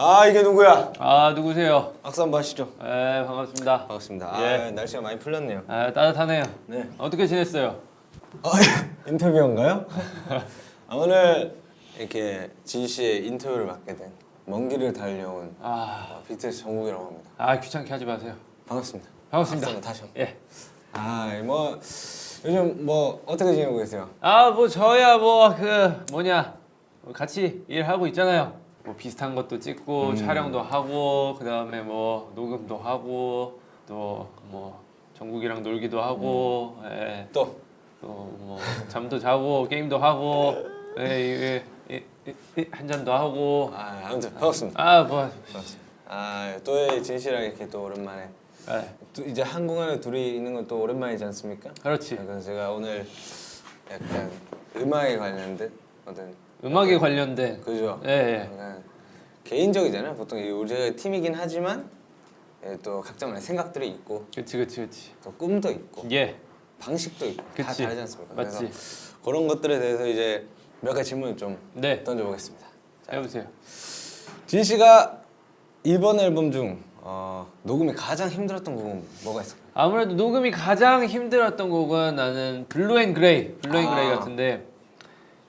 아 이게 누구야? 아 누구세요? 악수 한번 하시죠. 네 반갑습니다. 반갑습니다. 아 예. 날씨가 많이 풀렸네요. 아 따뜻하네요. 네. 어떻게 지냈어요? 아, 인터뷰인가요? 아, 오늘 이렇게 진 씨의 인터뷰를 맡게 된 먼 길을 달려온 아, 아, BTS 정국이라고 합니다. 아 귀찮게 하지 마세요. 반갑습니다. 반갑습니다. 다시 한번. 예. 아뭐 요즘 뭐 어떻게 지내고 계세요? 아 뭐 저야 뭐 그 뭐냐 같이 일하고 있잖아요. 뭐 비슷한 것도 찍고 음. 촬영도 하고 그 다음에 뭐 녹음도 하고 또 뭐 정국이랑 놀기도 하고 예. 또 또뭐 잠도 자고 게임도 하고 예, 예, 예, 예, 예, 한 잔도 하고 아, 아무튼 반갑습니다. 아뭐. 아또진 씨랑 이렇게 또 오랜만에 예, 또 이제 한국 안에 둘이 있는 건 또 오랜만이지 않습니까? 그렇지 그래서 제가 오늘 약간 음악에 관련된 어떤 음악에 관련된 그죠? 예, 예. 개인적이잖아요. 보통 이 우리가 팀이긴 하지만 예, 또 각자만의 생각들이 있고 그치 그치 그치 또 꿈도 있고 예 방식도 있고 다 그치. 다르지 않습니까? 맞지 그래서 그런 것들에 대해서 이제 몇 가지 질문을 좀 네 던져보겠습니다. 자, 해보세요 진 씨가 이번 앨범 중 어, 녹음이 가장 힘들었던 곡은 뭐가 있을까요? 아무래도 녹음이 가장 힘들었던 곡은 나는 Blue and Grey Blue and 아. Grey 같은데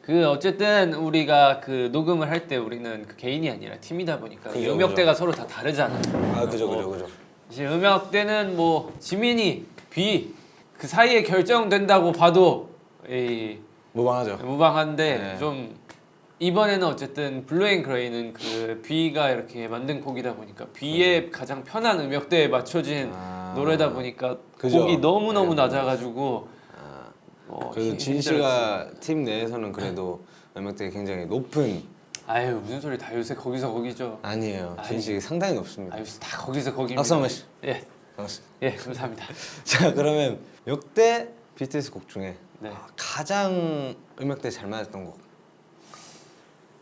그 어쨌든 우리가 그 녹음을 할 때 우리는 그 개인이 아니라 팀이다 보니까 그죠, 음역대가 서로 다 다르잖아 아 그죠 그죠 그죠. 이제 음역대는 뭐 지민이 V 그 사이에 결정된다고 봐도 이 무방하죠. 무방한데 네. 좀 이번에는 어쨌든 블루 앤 그레이는 그 B가 이렇게 만든 곡이다 보니까 V의 가장 편한 음역대에 맞춰진 아. 노래다 보니까 그죠. 곡이 너무 너무 네. 낮아가지고 아, 어, 그래도 힘- 진. 씨가 팀 내에서는 그래도 음악들이 굉장히 높은 아유 무슨 소리 다 요새 거기서 거기죠. 아니에요. 진. 씨 상당히 높습니다. 아유 다 거기서 거기입니다. 박수 한 번씩. 예, 반갑습니다. 예 감사합니다. 자 그러면 역대 BTS 곡 중에 네. 아, 가장 음역대 잘 맞았던 곡.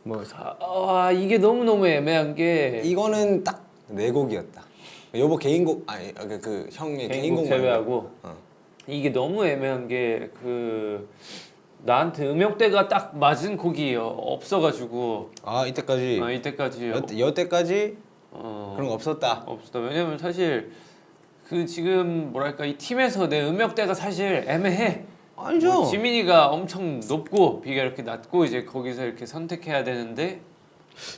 뭐 아, 아, 이게 너무 너무 애매한 게 이거는 딱네 곡이었다. 여보 개인곡 아니 그, 그 형의 개인곡 말고. 제외하고 어. 이게 너무 애매한 게 그 나한테 음역대가 딱 맞은 곡이 없어가지고 아 이때까지 아, 이때까지 여태, 여태까지 어, 그런 거 없었다. 없었다. 왜냐면 사실 그 지금 뭐랄까 이 팀에서 내 음역대가 사실 애매해. 아니죠. 뭐 지민이가 엄청 높고 비가 이렇게 낮고 이제 거기서 이렇게 선택해야 되는데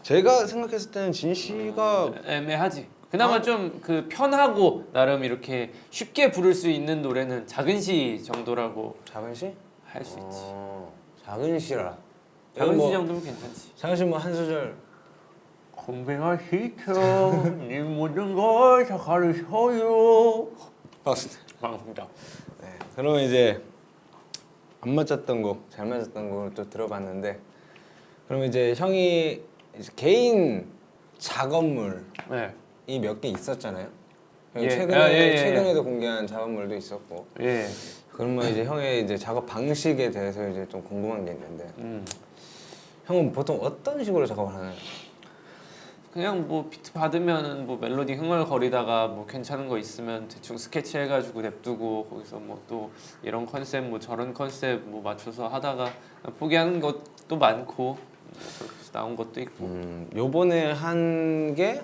제가 생각했을 때는 진 씨가 애매하지. 그나마 아. 좀그 편하고 나름 이렇게 쉽게 부를 수 있는 노래는 작은 시 정도라고 작은 씨? 할수 있지. 어, 작은 시라. 작은 뭐, 시 정도면 괜찮지. 작은 씨뭐한 소절. 공병아 시켜 네 모든 걸 다 가르쳐요. 반갑습니다. 반갑습니다. 네. 그러면 이제 안 맞았던 곡, 잘 맞았던 곡을 또 들어봤는데 그러면 이제 형이 이제 개인 작업물이 네. 몇 개 있었잖아요. 예. 최근에 아, 예, 예, 예. 최근에도 공개한 작업물도 있었고. 예. 그러면 이제 형의 이제 작업 방식에 대해서 이제 좀 궁금한 게 있는데 음. 형은 보통 어떤 식으로 작업을 하나요? 그냥 뭐 비트 받으면은 뭐 멜로디 흥얼거리다가 뭐 괜찮은 거 있으면 대충 스케치 해가지고 냅두고 거기서 뭐 또 이런 컨셉 뭐 저런 컨셉 뭐 맞춰서 하다가 포기하는 것도 많고 뭐 나온 것도 있고 음, 요번에 한 게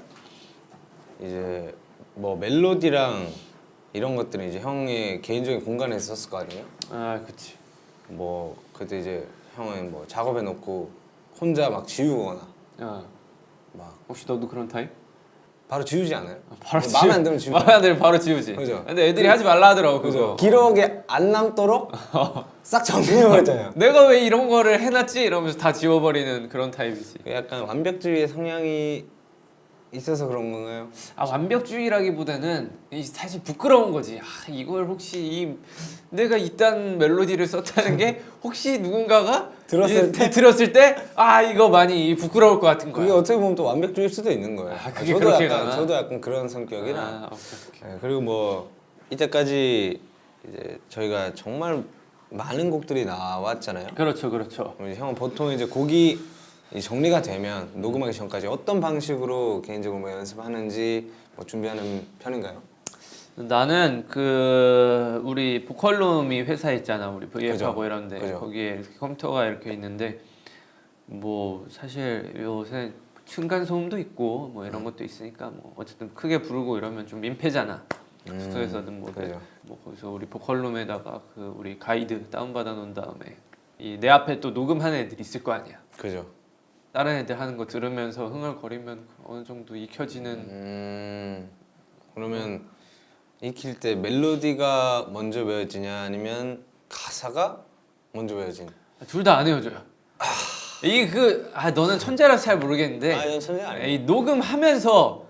이제 뭐 멜로디랑 이런 것들은 이제 형의 개인적인 공간에 있었을 거 아니에요? 아 그치 뭐 그때 이제 형은 뭐 작업해 놓고 혼자 막 지우거나 야막 혹시 너도 그런 타입? 바로 지우지 않아요? 바로 뭐 마음에 안 들면 지우지 마음에 안 들면 바로 지우지 그죠. 근데 애들이 하지 말라 하더라고 그죠? 기록에 안 남도록 싹 정리해버렸잖아요 내가 왜 이런 거를 해놨지? 이러면서 다 지워버리는 그런 타입이지 약간 완벽주의 성향이 있어서 그런 건가요? 아 완벽주의라기보다는 이 사실 부끄러운 거지. 아, 이걸 혹시 이 내가 이딴 멜로디를 썼다는 게 혹시 누군가가 들었을 이- 때? 들었을 때 아 이거 많이 부끄러울 것 같은 거야. 그게 어떻게 보면 또 완벽주의일 수도 있는 거예요 아, 그게 저도 그렇게 약간 가나? 저도 약간 그런 성격이라 아, 오케이, 오케이. 네, 그리고 뭐 이때까지 이제 저희가 정말 많은 곡들이 나왔잖아요. 그렇죠, 그렇죠. 형은 보통 이제 곡이 이 정리가 되면 녹음하기 전까지 어떤 방식으로 개인적으로 뭐 연습하는지 뭐 준비하는 편인가요? 나는 그 우리 보컬룸이 회사 있잖아 우리 VF하고 그죠. 이런데 그죠. 거기에 이렇게 컴퓨터가 이렇게 있는데 뭐 사실 요새 층간 소음도 있고 뭐 이런 것도 있으니까 뭐 어쨌든 크게 부르고 이러면 좀 민폐잖아. 음, 숙소에서는 뭐, 내- 그죠. 뭐 거기서 우리 보컬룸에다가 그 우리 가이드 다운 받아 놓은 다음에 이 내 앞에 또 녹음하는 애들 있을 거 아니야. 그죠. 다른 애들 하는 거 들으면서 흥얼거리면 어느 정도 익혀지는 음, 그러면 익힐 때 멜로디가 먼저 외워지냐 아니면 가사가 먼저 외워지냐? 둘 다안 헤어져요. 이게 그 아 너는 천재라서 잘 모르겠는데 아, 이건 천재. 이 녹음하면서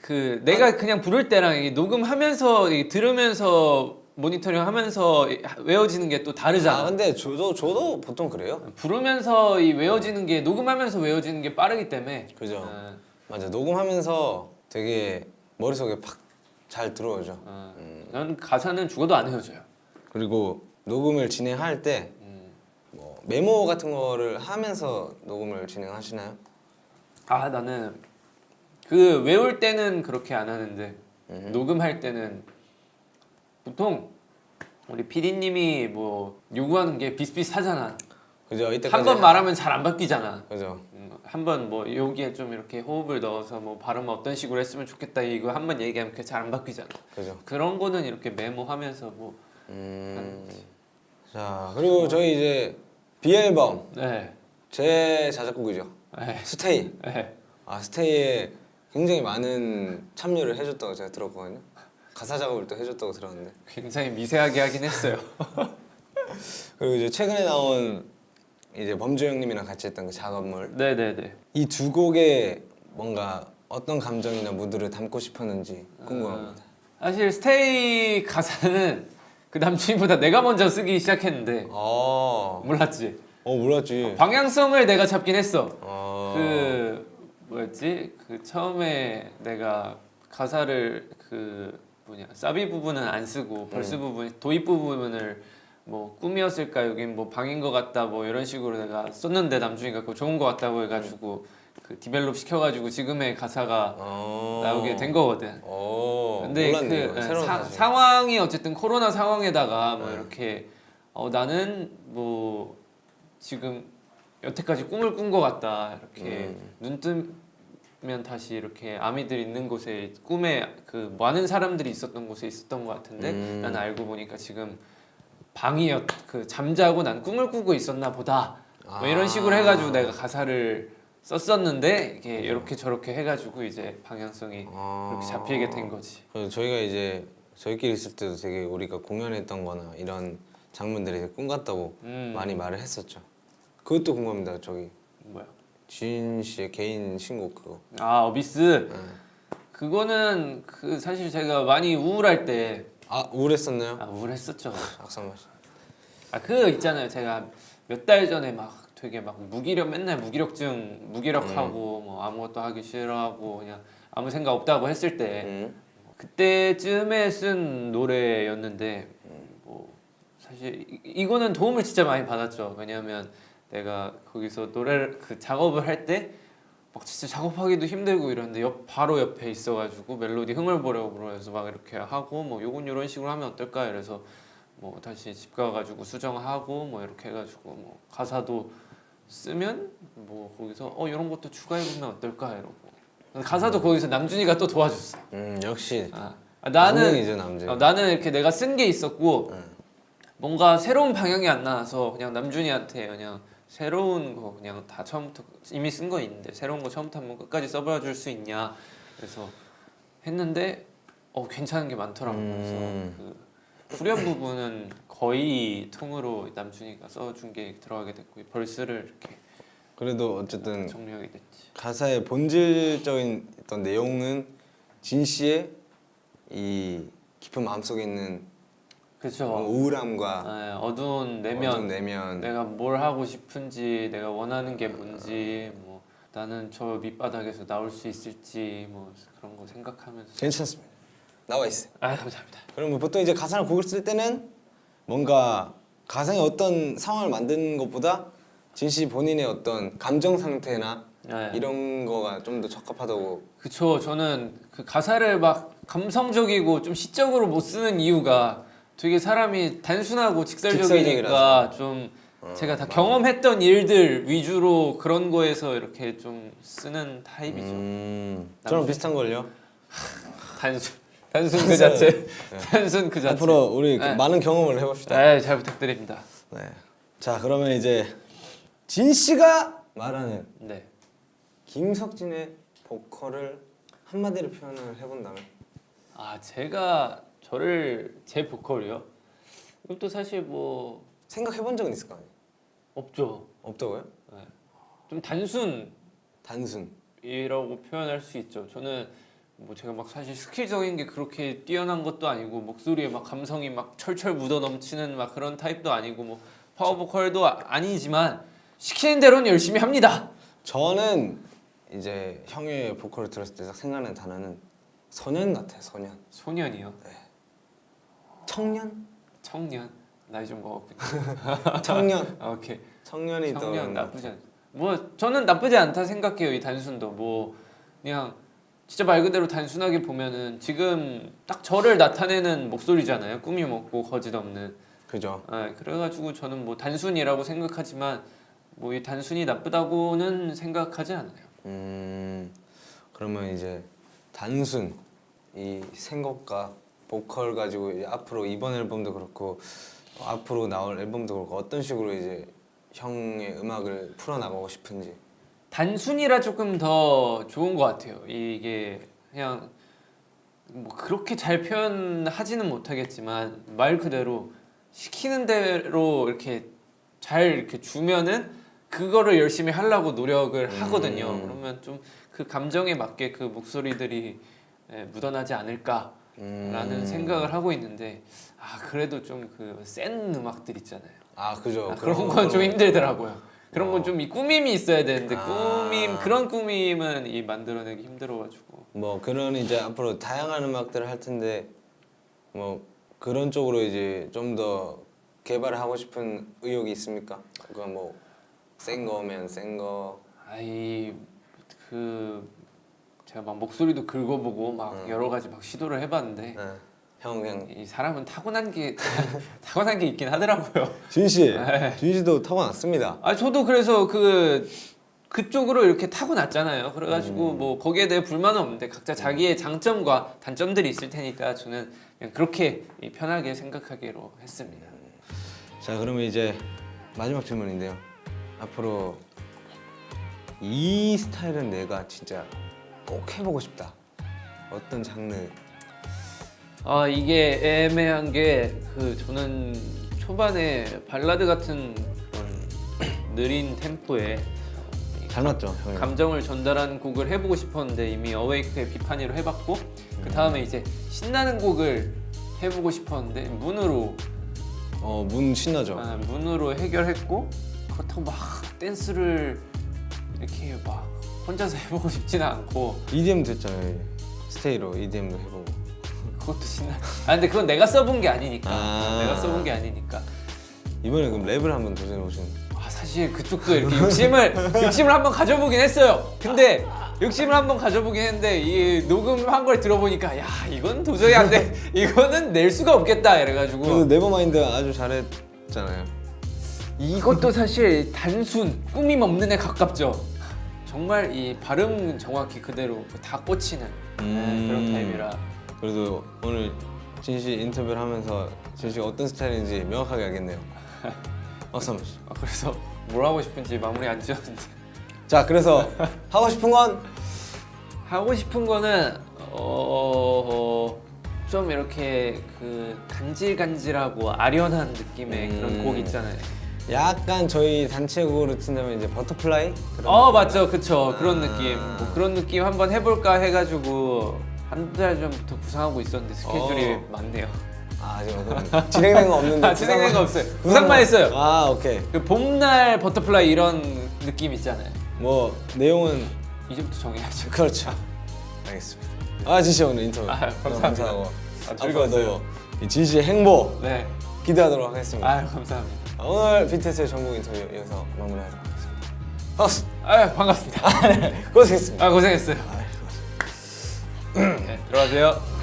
그 내가 그냥 부를 때랑 이 녹음하면서 이 들으면서 모니터링 하면서 이 외워지는 게 또 다르잖아. 아, 근데 저도 저도 보통 그래요. 부르면서 이 외워지는 게 녹음하면서 외워지는 게 빠르기 때문에 그죠. 어, 맞아. 녹음하면서 되게 머릿속에 팍 잘 들어오죠. 어. 음. 난 가사는 죽어도 안 헤어져요. 그리고 녹음을 진행할 때 음. 뭐 메모 같은 거를 하면서 녹음을 진행하시나요? 아 나는 그 외울 때는 그렇게 안 하는데 음. 녹음할 때는 보통 우리 PD님이 뭐 요구하는 게 비슷비슷하잖아. 그죠. 이때까지 한 번 말하면 잘 안 바뀌잖아. 그죠. 한번 뭐 여기에 좀 이렇게 호흡을 넣어서 뭐 발음 어떤 식으로 했으면 좋겠다 이거 한 번 얘기하면 그게 잘 안 바뀌잖아. 그죠. 그런 거는 이렇게 메모하면서 뭐 음. 자 그리고 저희 이제 비앨범 네. 제 자작곡이죠. 네. 스테이. 네. 아 스테이에 굉장히 많은 참여를 해줬다고 제가 들었거든요. 가사 작업을 또 해줬다고 들었는데 굉장히 미세하게 하긴 했어요. 그리고 이제 최근에 나온 이제 범주 형님이랑 같이 했던 그 작업물 네네네. 이 두 곡에 뭔가 어떤 감정이나 무드를 담고 싶었는지 궁금합니다. 사실 스테이 가사는 그 남준보다 내가 먼저 쓰기 시작했는데 어, 몰랐지. 어 몰랐지. 방향성을 내가 잡긴 했어. 어, 그 뭐였지? 그 처음에 내가 가사를 그 뭐냐 사비 부분은 안 쓰고 verse 부분 도입 부분을 뭐 꿈이었을까 여긴 뭐 방인 것 같다 뭐 이런 식으로 내가 썼는데 남준이가 그거 좋은 것 같다고 해가지고 그 develop 시켜가지고 지금의 가사가 어, 나오게 된 거거든. 어, 근데 몰랐네요. 그 사. 상황이 어쨌든 코로나 상황에다가 뭐 네. 이렇게 어 나는 뭐 지금 여태까지 꿈을 꾼 것 같다 이렇게 음. 눈뜨 면 다시 이렇게 아미들 있는 곳에 꿈에 그 많은 사람들이 있었던 곳에 있었던 것 같은데 음. 나는 알고 보니까 지금 방이었 그 잠자고 난 꿈을 꾸고 있었나 보다 뭐 이런 식으로 아. 해가지고 내가 가사를 썼었는데 이게 이렇게 저렇게 해가지고 이제 방향성이 어. 그렇게 잡히게 된 거지. 그래서 저희가 이제 저희끼리 있을 때도 되게 우리가 공연했던-거나 이런 장면들이 꿈 같다고 음. 많이 말을 했었죠. 그것도 궁금합니다. 저기 뭐야? 진 씨의 개인 신곡 그거. 아 어비스 네. 그거는 그 사실 제가 많이 우울할 때 아 우울했었나요? 아, 우울했었죠. 악상 맛이. 아그 있잖아요. 제가 몇 달 전에 막 되게 막 무기력 맨날 무기력증 무기력하고 뭐 아무것도 하기 싫어하고 그냥 아무 생각 없다고 했을 때 음. 그때쯤에 쓴 노래였는데 뭐 사실 이, 이거는 도움을 진짜 많이 받았죠. 왜냐하면 내가 거기서 노래를 그 작업을 할 때 막 진짜 작업하기도 힘들고 이러는데 옆 바로 옆에 있어가지고 멜로디 흥을 보려고 그래서 막 이렇게 하고 뭐 요건 이런 식으로 하면 어떨까 이래서 뭐 다시 집 가가지고 수정하고 뭐 이렇게 해가지고 뭐 가사도 쓰면 뭐 거기서 어 이런 것도 추가해보면 어떨까 이러고 가사도 거기서 남준이가 또 도와줬어. 음 역시 아, 아, 나는 남능이죠 남자. 어, 나는 이렇게 내가 쓴 게 있었고 응. 뭔가 새로운 방향이 안 나와서 그냥 남준이한테 그냥 새로운 거 그냥 다 처음부터 이미 쓴 거 있는데 새로운 거 처음부터 한번 끝까지 써봐 줄 수 있냐. 그래서 했는데 어 괜찮은 게 많더라고 음. 그래서 그 후렴 부분은 거의 통으로 남준이가 써준 게 들어가게 됐고 벌스를 이렇게 그래도 어쨌든 정리하게 됐지. 가사의 본질적인 어떤 내용은 진 씨의 이 깊은 마음속에 있는 그렇죠 우울함과 네, 어두운 내면. 어두운 내면. 내가 뭘 하고 싶은지 내가 원하는 게 뭔지 뭐 나는 저 밑바닥에서 나올 수 있을지 뭐 그런 거 생각하면서. 괜찮습니다. 나와 있어요. 아 감사합니다. 그러면 보통 이제 가사를 곡을 쓸 때는 뭔가 가상의 어떤 상황을 만드는 것보다 진씨 본인의 어떤 감정 상태나 네. 이런 거가 좀 더 적합하다고. 그쵸. 저는 그 가사를 막 감성적이고 좀 시적으로 못 쓰는 이유가 되게 사람이 단순하고 직설적이니까. 좀 제가 다 경험했던 일들 위주로 그런 거에서 이렇게 좀 쓰는 타입이죠. 음, 저랑 비슷한 걸요. 단순 단순 그 자체 단순 그 자체. 앞으로 우리 그 네. 많은 경험을 해봅시다. 네, 잘 부탁드립니다. 네. 자 그러면 이제 진 씨가 말하는 네. 김석진의 보컬을 한마디로 표현을 해본다면 아 제가 저를 제 보컬이요. 이것도 사실 뭐 생각해본 적은 있을 거 아니에요? 없죠. 없다고요? 좀 단순 단순. 이라고 표현할 수 있죠. 저는 뭐 제가 막 사실 skill적인 게 그렇게 뛰어난 것도 아니고 목소리에 막 감성이 막 철철 묻어 넘치는 막 그런 타입도 아니고 뭐 파워 보컬도 아- 아니지만 시키는 대로는 열심히 합니다. 저는 이제 형의 보컬을 들었을 때딱 생각나는 단어는 소년 같아 소년. 소년이요. 청년? 청년. 나이 좀 먹었군요. 청년. 아, 오케이. 청년이 청년 나쁘지 않. 뭐 저는 나쁘지 않다 생각해요. 이 단순도 뭐 그냥 진짜 말 그대로 단순하게 보면은 지금 딱 저를 나타내는 목소리잖아요. 꾸미 먹고 거짓 없는. 그죠. 아, 그래가지고 저는 뭐 단순이라고 생각하지만 뭐 이 단순이 나쁘다고는 생각하지 않아요. 음 그러면 이제 단순 이 생각과 보컬 가지고 이제 앞으로 이번 앨범도 그렇고 앞으로 나올 앨범도 그렇고 어떤 식으로 이제 형의 음악을 풀어 나가고 싶은지 단순이라 조금 더 좋은 것 같아요. 이게 그냥 뭐 그렇게 잘 표현하지는 못하겠지만 말 그대로 시키는 대로 이렇게 잘 이렇게 주면은 그거를 열심히 하려고 노력을 하거든요. 음. 그러면 좀 그 감정에 맞게 그 목소리들이 예, 묻어나지 않을까 라는 음. 생각을 하고 있는데 아 그래도 좀 그 센 음악들 있잖아요. 아 그죠 아, 그런 건 좀 힘들더라고요. 그런 어. 건좀이 꾸밈이 있어야 되는데 아. 꾸밈 그런 꾸밈은 이 만들어내기 힘들어가지고 뭐 그런 이제 앞으로 다양한 음악들을 할 텐데 뭐 그런 쪽으로 이제 좀 더 개발을 하고 싶은 의욕이 있습니까? 그건 뭐센 거면 센 거. 아이 그 제가 막 목소리도 긁어보고 막 음. 여러 가지 막 시도를 해봤는데 네. 형 그냥 이 사람은 타고난 게 타고난 게 있긴 하더라고요. 진 씨, 네. 진 씨도 타고났습니다. 아 저도 그래서 그 그쪽으로 이렇게 타고났잖아요. 그래가지고 음. 뭐 거기에 대해 불만은 없는데 각자 자기의 장점과 단점들이 있을 테니까 저는 그냥 그렇게 이 편하게 생각하기로 했습니다. 자 그러면 이제 마지막 질문인데요. 앞으로 이 스타일은 내가 진짜 꼭 해보고 싶다. 어떤 장르? 아 이게 애매한 게 그 저는 초반에 발라드 같은 그런 느린 템포에 잘 맞죠, 형님? 감정을 전달하는 곡을 해보고 싶었는데 이미 어웨이크의 비판이로 해봤고 그 다음에 이제 신나는 곡을 해보고 싶었는데 Moon으로 어, Moon 신나죠. 아, Moon으로 해결했고 그렇다고 막 댄스를 이렇게 막 혼자서 해보고 싶지는 않고 EDM 됐잖아요. Stay로 EDM도 해보고. 그것도 신나. 아 근데 그건 내가 써본 게 아니니까. 아. 내가 써본 게 아니니까. 이번에 그럼 랩을 한번 도전해 보시는. 아 사실 그쪽도 이렇게 욕심을 욕심을 한번 가져보긴 했어요. 근데 욕심을 한번 가져보긴 했는데 이 녹음한 걸 들어보니까 야 이건 도저히 안 돼. 이거는 낼 수가 없겠다 이래가지고 Never Mind 아주 잘했잖아요. 이것도 사실 단순 꾸밈 없는 애 가깝죠. 정말 이 발음 정확히 그대로 다 꽂히는 네, 음. 그런 타입이라 그래도 오늘 진씨 인터뷰를 하면서 진 씨가 어떤 스타일인지 명확하게 알겠네요. 한번 주시죠. 아, 그래서 뭘 하고 싶은지 마무리 안 지었는데 자, 그래서 하고 싶은 건 하고 싶은 거는 어, 좀 이렇게 그 간질간질하고 아련한 느낌의 음. 그런 곡 있잖아요. 약간 저희 단체곡으로 친다면 이제 Butterfly? 그런 어? 맞죠, 그쵸 그런 아. 느낌. 뭐 그런 느낌 한번 해볼까 해가지고 한 달 전부터 구상하고 있었는데 스케줄이 어. 많네요. 아 지금 진행된 거 없는데 아, 진행된 거 없어요. 구상만 했어요. 아 오케이 그 봄날 Butterfly 이런 느낌 있잖아요. 뭐 내용은 이제부터 정해야죠. 그렇죠 알겠습니다 아 진씨 오늘 인터뷰 아, 너무 감사합니다. 감사하고 아, 즐거웠어요. 앞으로도 진씨의 행보 네. 기대하도록 하겠습니다 아 감사합니다. 오늘 BTS의 전국 인터뷰 여기서 마무리하도록 하겠습니다 박수 아 반갑습니다. 고생했습니다 아 고생했어요. 아, 고생했습니다. 네, 들어가세요.